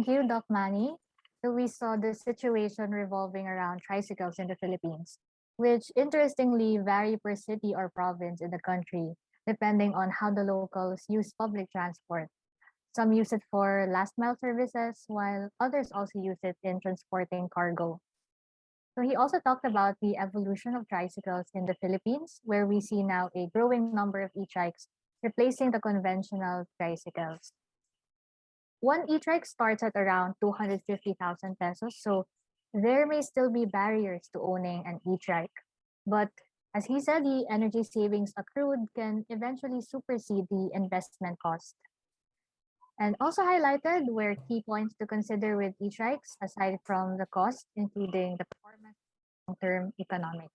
Thank you, Doc Manny. So we saw the situation revolving around tricycles in the Philippines, which interestingly vary per city or province in the country, depending on how the locals use public transport. Some use it for last mile services, while others also use it in transporting cargo. So he also talked about the evolution of tricycles in the Philippines, where we see now a growing number of e-trikes replacing the conventional tricycles. One e-trike starts at around 250,000 pesos, so there may still be barriers to owning an e-trike. But as he said, the energy savings accrued can eventually supersede the investment cost. And also highlighted were key points to consider with e-trikes aside from the cost, including the performance long-term economics.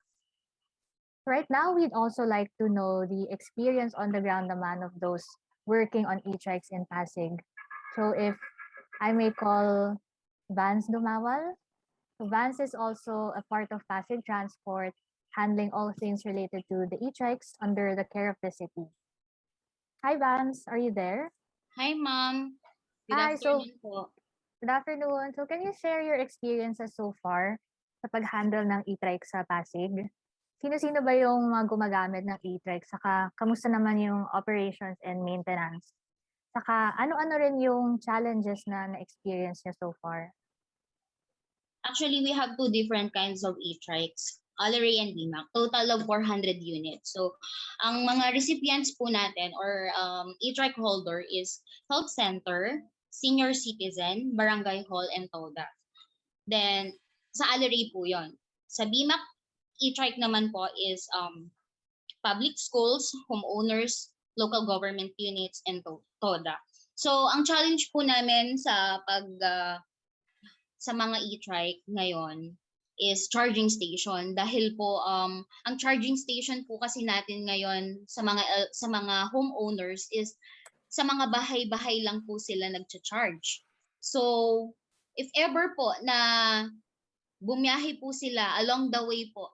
Right now, we'd also like to know the experience on the ground naman of those working on e-trikes in Pasig. So if I may call Vans Dumawal, so Vans is also a part of Pasig Transport, handling all things related to the e-trikes under the care of the city. Hi Vans, are you there? Hi, ma'am. Good Hi, so- afternoon po. Good afternoon. So can you share your experiences so far sa pag-handle ng e-trike sa Pasig? Sino-sino ba yung mga gumagamit ng e-trike? Saka kamusta naman yung operations and maintenance? Saka ano-ano rin yung challenges na na-experience niyo so far? Actually, we have two different kinds of e-trikes, Allery and BMAC, total of 400 units. So, ang mga recipients po natin or um, e-trike holder is health center, senior citizen, barangay hall, and TODA. Then, sa Allery po yon. Sa BMAC, e-trike naman po is um, public schools, homeowners, local government units, and to- TODA. So, ang challenge po namin sa pag ah, sa mga e-trike ngayon is charging station dahil po um ang charging station po kasi natin ngayon sa mga uh, sa mga homeowners is sa mga bahay-bahay lang po sila nagcha-charge. So if ever po na bumiyahe po sila along the way po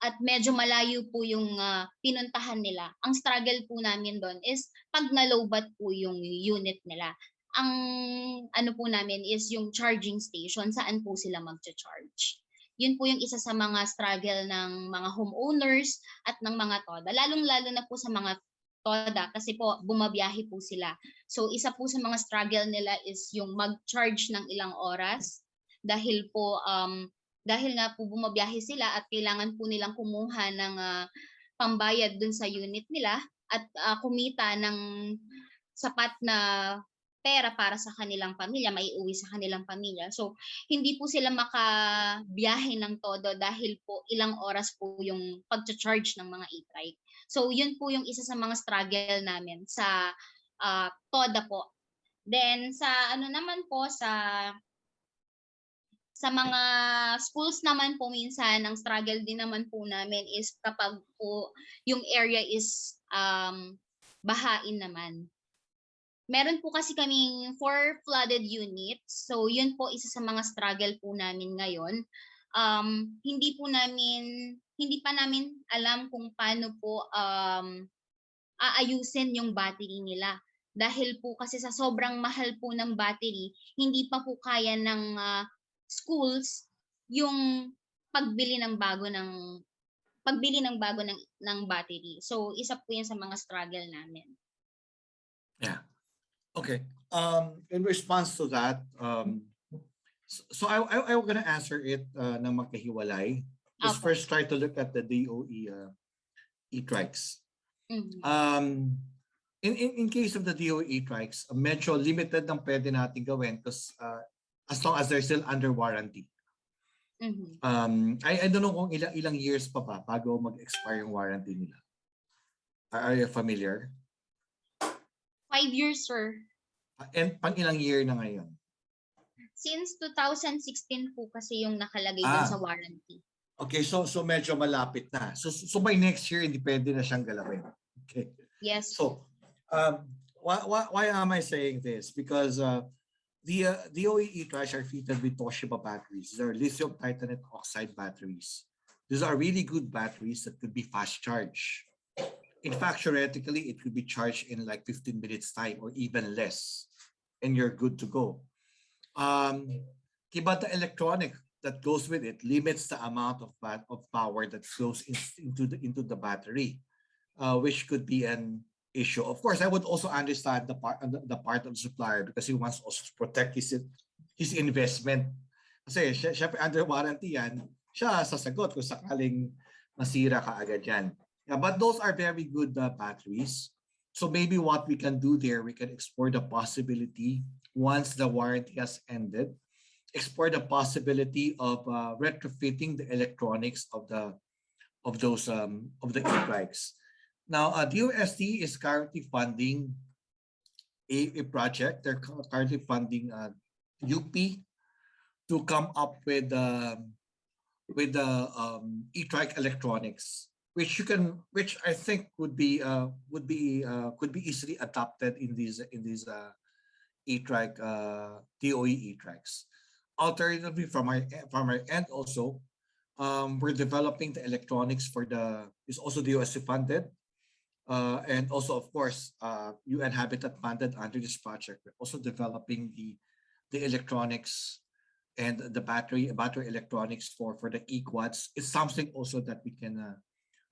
at medyo malayo po yung ah, pinuntahan nila. Ang struggle po namin doon is pag nalobat po yung unit nila ang ano po namin is yung charging station saan po sila magcha-charge. Yun po yung isa sa mga struggle ng mga homeowners at ng mga TODA. Lalong-lalo na po sa mga TODA kasi po bumabiyahe po sila. So isa po sa mga struggle nila is yung mag-charge ng ilang oras dahil po um dahil nga po bumabiyahe sila at kailangan po nilang kumuha ng ah, pambayad dun sa unit nila at ah, kumita ng sapat na pera para sa kanilang pamilya, maiuwi sa kanilang pamilya. So, hindi po sila makabiyahe ng todo dahil po ilang oras po yung pag-charge ng mga e-trike. So, yun po yung isa sa mga struggle namin sa ah, TODA po. Then, sa ano naman po, sa sa mga schools naman po minsan, ang struggle din naman po namin is kapag po yung area is um, bahain naman meron po kasi kaming four flooded units. So, yun po isa sa mga struggle po namin ngayon. Um, hindi po namin, hindi pa namin alam kung paano po um, aayusin yung battery nila. Dahil po kasi sa sobrang mahal po ng battery, hindi pa po kaya ng ah, schools yung pagbili ng bago ng pagbili ng bago ng ng battery. So isa po 'yan sa mga struggle namin. Yeah. Okay. Um, in response to that, um, so, so I, I, I'm gonna answer it uh, ng magkahiwalay. Let's Apo. first try to look at the DOE uh, e-trikes. Mhm. Um, in, in, in case of the DOE e-trikes, uh, medyo limited ang pwede natin gawin because uh, as long as they're still under warranty. Mhm. Um, I, I don't know kung ilang, ilang years pa ba bago mag-expire yung warranty nila. Are, are you familiar? Five years, sir. And pang ilang year na ngayon? Since 2016 po kasi yung nakalagay Ah. sa warranty. Okay, so so medyo malapit na. So so by next year hindi pwede na siyang galawin. Okay. Yes. So um why why, why am I saying this? Because uh the uh, the DOE e-trikes are fitted with Toshiba batteries. These are lithium titanate oxide batteries. These are really good batteries that could be fast charged. In fact, theoretically, it could be charged in like 15 minutes time or even less, and you're good to go. Um, the electronic that goes with it limits the amount of of power that flows in, into the into the battery, uh, which could be an issue. Of course, I would also understand the part the, part of the supplier because he wants also to protect his his investment. Kasi syempre under warranty yan, siya sasagot kung sakaling masira ka agad yan. Yeah, but those are very good uh, batteries. So maybe what we can do there, we can explore the possibility once the warranty has ended, explore the possibility of uh, retrofitting the electronics of the of those um, of the e-bikes. Now, uh, DOST is currently funding a, a project. They're currently funding uh, UP to come up with um, with the um, e-trike electronics, which you can, which I think would be uh, would be uh, could be easily adopted in these in these uh, e-trike uh, DOE e-trikes. Alternatively, from our from our end also, um, we're developing the electronics for the is also DOST funded. Uh, and also, of course, uh, UN Habitat funded under this project. We're also developing the the electronics and the battery battery electronics for for the e-quads is something also that we can uh,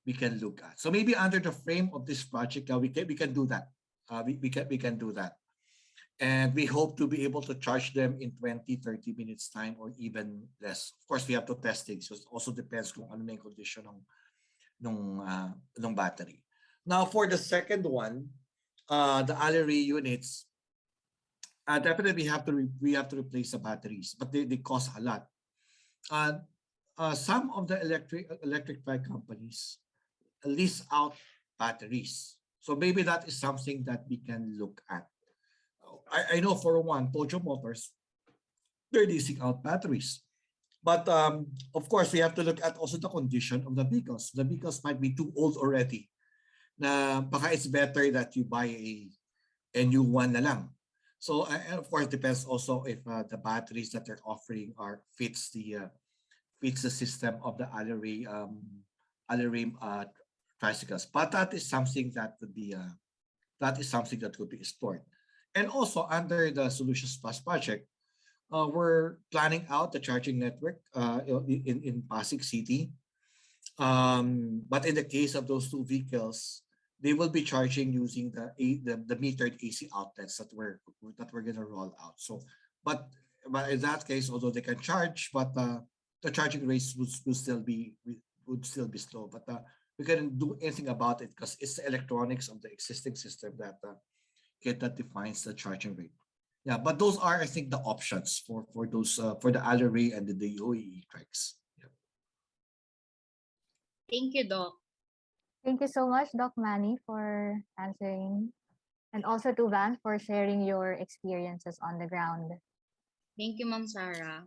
we can look at. So maybe under the frame of this project, we can we can do that. Uh, we, we can we can do that. And we hope to be able to charge them in 20, 30 minutes time or even less. Of course, we have to test it. So it also depends on na yung condition ng, nung, uh, battery. Now, for the second one, uh, the Allery units, uh, definitely we have to we have to replace the batteries, but they, they cost a lot. Uh, uh, some of the electric electric bike companies lease out batteries. So maybe that is something that we can look at. I, I know for one, Pojo Motors, they're leasing out batteries. But um, of course, we have to look at also the condition of the vehicles. The vehicles might be too old already. Na baka it's better that you buy a, a new one na lang. So uh, of course, depends also if uh, the batteries that they're offering are fits the uh, fits the system of the Allery um, Allery uh, tricycles. But that is something that would be uh, that is something that could be explored. And also under the Solutions Plus project, uh, we're planning out the charging network uh, in, in Pasig City. Um, but in the case of those two vehicles, they will be charging using the, the, the metered AC outlets that we're, that we're gonna roll out. So, but, but in that case, although they can charge, but uh, the charging rates would, would still be, would still be slow. But uh, we couldn't do anything about it because it's the electronics of the existing system that uh, that defines the charging rate. Yeah, but those are, I think, the options for for those uh, for the Allery and the DOE tracks. Yeah. Thank you, Doc. Thank you so much, Doc Manny, for answering. And also to Van for sharing your experiences on the ground. Thank you, Ma'am Sarah.